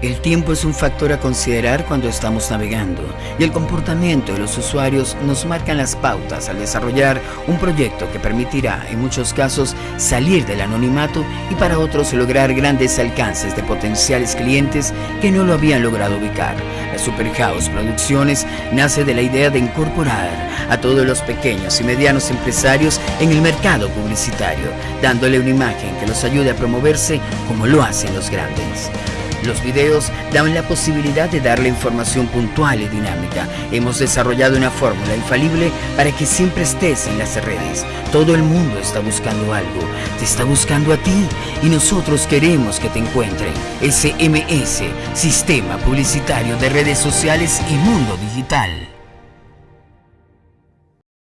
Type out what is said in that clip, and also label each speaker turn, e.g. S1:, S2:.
S1: El tiempo es un factor a considerar cuando estamos navegando y el comportamiento de los usuarios nos marcan las pautas al desarrollar un proyecto que permitirá en muchos casos salir del anonimato y para otros lograr grandes alcances de potenciales clientes que no lo habían logrado ubicar. La Super House Producciones nace de la idea de incorporar a todos los pequeños y medianos empresarios en el mercado publicitario, dándole una imagen que los ayude a promoverse como lo hacen los grandes. Los videos dan la posibilidad de darle información puntual y dinámica. Hemos desarrollado una fórmula infalible para que siempre estés en las redes. Todo el mundo está buscando algo, te está buscando a ti y nosotros queremos que te encuentren. SMS, Sistema Publicitario de Redes Sociales y Mundo Digital.